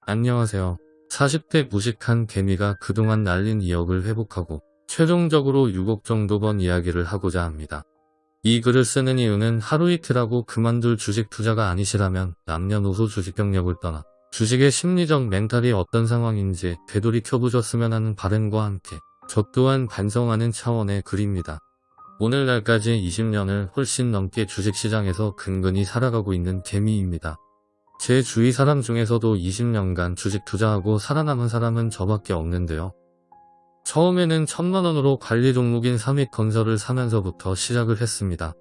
안녕하세요. 40대 무식한 개미가 그동안 날린 2억을 회복하고 최종적으로 6억 정도 번 이야기를 하고자 합니다. 이 글을 쓰는 이유는 하루 이틀하고 그만둘 주식 투자가 아니시라면 남녀노소 주식 경력을 떠나 주식의 심리적 멘탈이 어떤 상황인지 되돌이켜보셨으면 하는 바람과 함께 저 또한 반성하는 차원의 글입니다. 오늘날까지 20년을 훨씬 넘게 주식시장에서 근근히 살아가고 있는 개미입니다. 제 주위 사람 중에서도 20년간 주식 투자하고 살아남은 사람은 저밖에 없는데요. 처음에는 천만원으로 관리 종목인 삼익건설을 사면서부터 시작을 했습니다.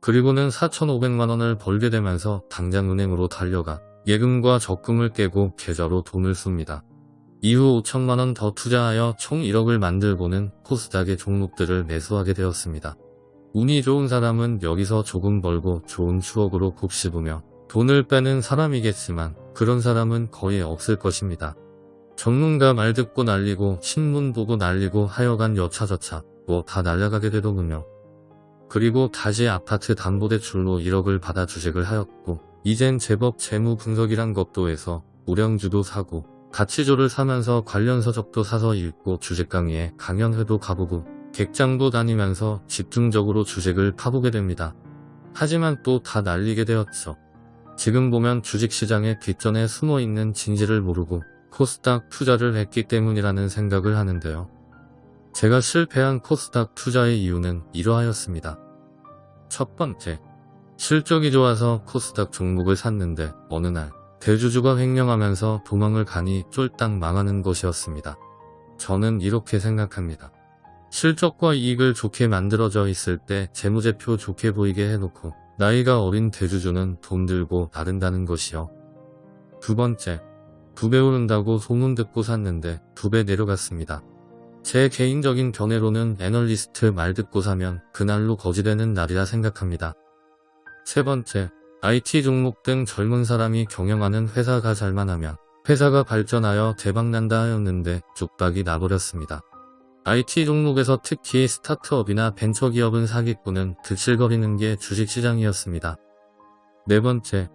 그리고는 4,500만원을 벌게 되면서 당장 은행으로 달려가 예금과 적금을 깨고 계좌로 돈을 씁니다. 이후 5천만원 더 투자하여 총 1억을 만들고는 코스닥의 종목들을 매수하게 되었습니다. 운이 좋은 사람은 여기서 조금 벌고 좋은 추억으로 곱씹으며 돈을 빼는 사람이겠지만 그런 사람은 거의 없을 것입니다. 전문가 말 듣고 날리고 신문 보고 날리고 하여간 여차저차 뭐 다 날라가게 되더군요. 그리고 다시 아파트 담보대출로 1억을 받아 주식을 하였고 이젠 제법 재무 분석이란 것도 해서 우량주도 사고 가치조를 사면서 관련 서적도 사서 읽고 주식 강의에 강연회도 가보고 객장도 다니면서 집중적으로 주식을 파보게 됩니다. 하지만 또 다 날리게 되었죠. 지금 보면 주식시장의 뒷전에 숨어있는 진실을 모르고 코스닥 투자를 했기 때문이라는 생각을 하는데요. 제가 실패한 코스닥 투자의 이유는 이러하였습니다. 첫 번째, 실적이 좋아서 코스닥 종목을 샀는데 어느 날 대주주가 횡령하면서 도망을 가니 쫄딱 망하는 것이었습니다. 저는 이렇게 생각합니다. 실적과 이익을 좋게 만들어져 있을 때 재무제표 좋게 보이게 해놓고 나이가 어린 대주주는 돈 들고 나른다는 것이요. 두 번째, 두 배 오른다고 소문 듣고 샀는데 두 배 내려갔습니다. 제 개인적인 견해로는 애널리스트 말 듣고 사면 그날로 거지되는 날이라 생각합니다. 세 번째, IT 종목 등 젊은 사람이 경영하는 회사가 잘만 하면 회사가 발전하여 대박난다 하였는데 쪽박이 나버렸습니다. IT 종목에서 특히 스타트업이나 벤처기업은 사기꾼은 들실거리는 게 주식시장이었습니다. 네 번째,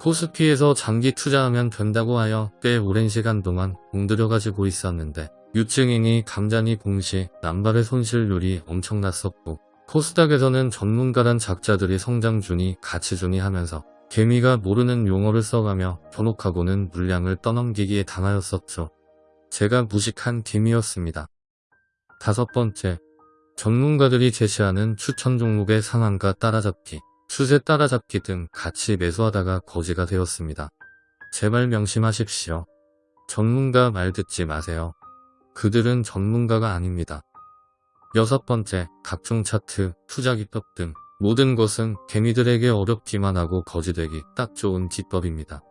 코스피에서 장기 투자하면 된다고 하여 꽤 오랜 시간 동안 공들여 가지고 있었는데 유증이니 감자니 공시, 남발의 손실률이 엄청났었고 코스닥에서는 전문가란 작자들이 성장주니 가치주니 하면서 개미가 모르는 용어를 써가며 현혹하고는 물량을 떠넘기기에 당하였었죠. 제가 무식한 개미였습니다. 다섯 번째, 전문가들이 제시하는 추천 종목의 상한가 따라잡기, 추세 따라잡기 등 같이 매수하다가 거지가 되었습니다. 제발 명심하십시오. 전문가 말 듣지 마세요. 그들은 전문가가 아닙니다. 여섯 번째, 각종 차트, 투자 기법 등 모든 것은 개미들에게 어렵기만 하고 거지되기 딱 좋은 기법입니다.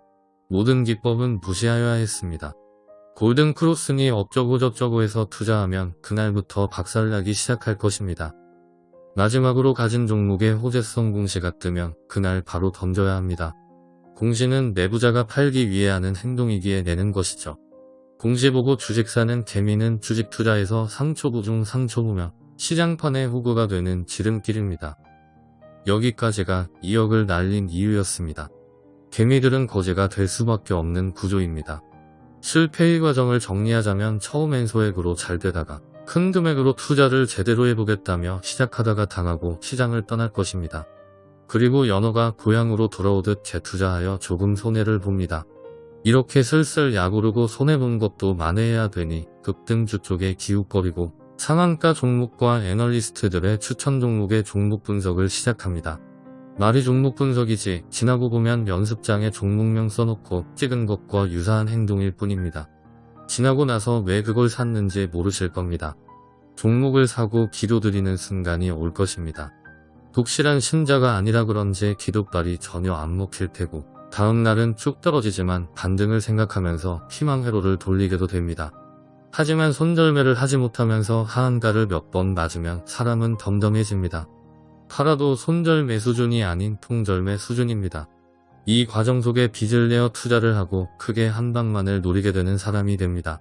모든 기법은 무시하여야 했습니다. 골든 크로스니 어쩌고저쩌고 해서 투자하면 그날부터 박살나기 시작할 것입니다. 마지막으로 가진 종목의 호재성 공시가 뜨면 그날 바로 던져야 합니다. 공시는 내부자가 팔기 위해 하는 행동이기에 내는 것이죠. 공시 보고 주식 사는 개미는 주식 투자에서 상초부 중 상초부며 시장판의 후구가 되는 지름길입니다. 여기까지가 2억을 날린 이유였습니다. 개미들은 거제가 될 수밖에 없는 구조입니다. 실패의 과정을 정리하자면 처음엔 소액으로 잘 되다가 큰 금액으로 투자를 제대로 해보겠다며 시작하다가 당하고 시장을 떠날 것입니다. 그리고 연어가 고향으로 돌아오듯 재투자하여 조금 손해를 봅니다. 이렇게 슬슬 야구르고 손해본 것도 만회해야 되니 급등주 쪽에 기웃거리고 상한가 종목과 애널리스트들의 추천 종목의 종목 분석을 시작합니다. 말이 종목 분석이지 지나고 보면 연습장에 종목명 써놓고 찍은 것과 유사한 행동일 뿐입니다. 지나고 나서 왜 그걸 샀는지 모르실 겁니다. 종목을 사고 기도드리는 순간이 올 것입니다. 독실한 신자가 아니라 그런지 기도발이 전혀 안 먹힐 테고 다음날은 쭉 떨어지지만 반등을 생각하면서 희망 회로를 돌리게도 됩니다. 하지만 손절매를 하지 못하면서 하한가를 몇 번 맞으면 사람은 덤덤해집니다. 팔아도 손절매 수준이 아닌 통절매 수준입니다. 이 과정 속에 빚을 내어 투자를 하고 크게 한 방만을 노리게 되는 사람이 됩니다.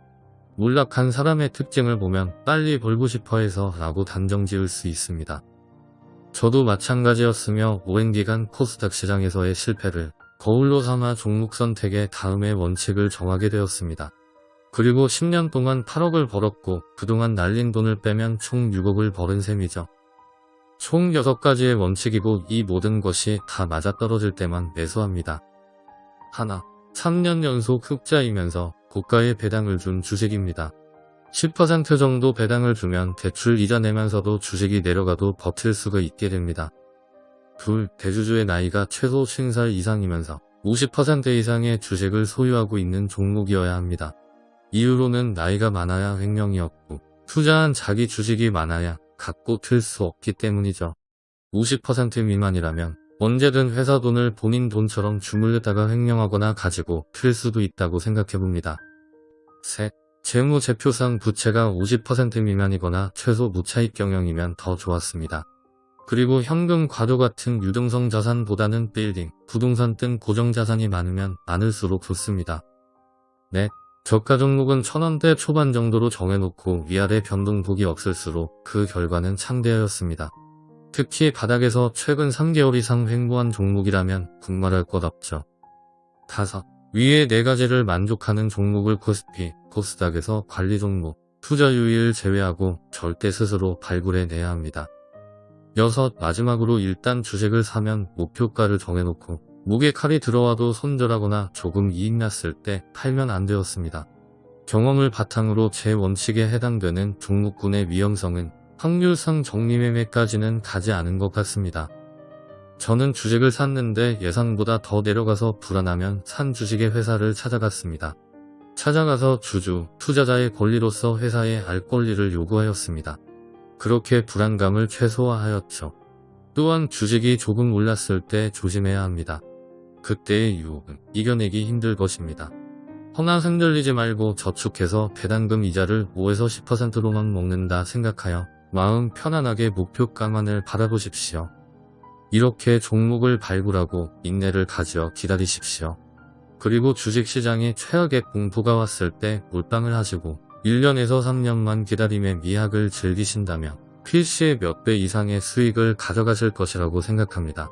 몰락한 사람의 특징을 보면 빨리 벌고 싶어 해서 라고 단정 지을 수 있습니다. 저도 마찬가지였으며 오랜 기간 코스닥 시장에서의 실패를 거울로 삼아 종목 선택의 다음의 원칙을 정하게 되었습니다. 그리고 10년 동안 8억을 벌었고 그동안 날린 돈을 빼면 총 6억을 벌은 셈이죠. 총 6가지의 원칙이고 이 모든 것이 다 맞아떨어질 때만 매수합니다. 하나, 3년 연속 흑자이면서 고가의 배당을 준 주식입니다. 10% 정도 배당을 주면 대출 이자 내면서도 주식이 내려가도 버틸 수가 있게 됩니다. 둘, 대주주의 나이가 최소 50살 이상이면서 50% 이상의 주식을 소유하고 있는 종목이어야 합니다. 이유로는 나이가 많아야 횡령이 없고 투자한 자기 주식이 많아야 갖고 틀 수 없기 때문이죠. 50% 미만이라면 언제든 회사 돈을 본인 돈처럼 주물르다가 횡령하거나 가지고 틀 수도 있다고 생각해봅니다. 셋, 재무제표상 부채가 50% 미만이거나 최소 무차익 경영이면 더 좋았습니다. 그리고 현금 과도 같은 유동성 자산보다는 빌딩, 부동산 등 고정자산이 많으면 많을수록 좋습니다. 넷, 저가 종목은 천원대 초반 정도로 정해놓고 위아래 변동폭이 없을수록 그 결과는 창대하였습니다. 특히 바닥에서 최근 3개월 이상 횡보한 종목이라면 군말할 것 없죠. 다섯, 위에 네 가지를 만족하는 종목을 코스피, 코스닥에서 관리 종목, 투자 유의를 제외하고 절대 스스로 발굴해내야 합니다. 여섯, 마지막으로 일단 주식을 사면 목표가를 정해놓고 목에 칼이 들어와도 손절하거나 조금 이익 났을 때 팔면 안 되었습니다. 경험을 바탕으로 제 원칙에 해당되는 종목군의 위험성은 확률상 정리매매까지는 가지 않은 것 같습니다. 저는 주식을 샀는데 예상보다 더 내려가서 불안하면 산 주식의 회사를 찾아갔습니다. 찾아가서 주주, 투자자의 권리로서 회사에 알 권리를 요구하였습니다. 그렇게 불안감을 최소화하였죠. 또한 주식이 조금 올랐을 때 조심해야 합니다. 그때의 유혹은 이겨내기 힘들 것입니다. 허나 흔들리지 말고 저축해서 배당금 이자를 5에서 10%로만 먹는다 생각하여 마음 편안하게 목표가만을 바라보십시오. 이렇게 종목을 발굴하고 인내를 가져 기다리십시오. 그리고 주식시장에 최악의 공포가 왔을 때 몰빵을 하시고 1년에서 3년만 기다림의 미학을 즐기신다면 필시의 몇 배 이상의 수익을 가져가실 것이라고 생각합니다.